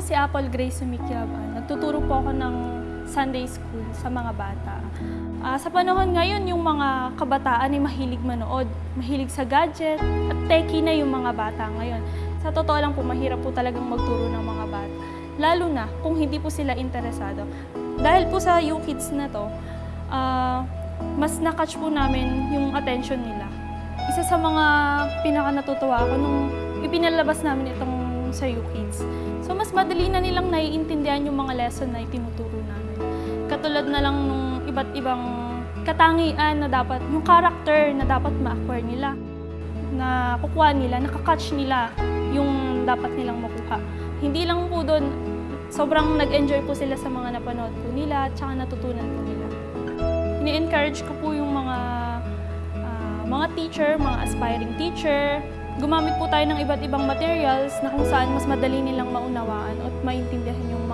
si Apple Grace Sumikiaban. Nagtuturo po ako ng Sunday School sa mga bata. Ah, sa panahon ngayon, yung mga kabataan ay mahilig manood, mahilig sa gadget, at techie na yung mga bata ngayon. Sa totoo lang po, mahirap po talagang magturo ng mga bata. Lalo na kung hindi po sila interesado. Dahil po sa YouKids na to, ah, mas nakatch po namin yung attention nila. Isa sa mga pinaka natutuwa ako nung ipinalabas namin itong sa YouKids. So mas madali na nilang naiintindihan yung mga lesson na itinuturo namin. Katulad na lang nung iba't ibang katangian na dapat, yung character na dapat ma-acquire nila, na kukuha nila, nakakatch nila yung dapat nilang makuha. Hindi lang po doon, sobrang nag-enjoy po sila sa mga napanood po nila, tsaka natutunan po nila. Ini-encourage ko po yung mga ah, mga teacher, mga aspiring teacher. Gumamit po tayo ng iba't ibang materials na kung saan mas madali nilang maunawaan at maintindihan yung.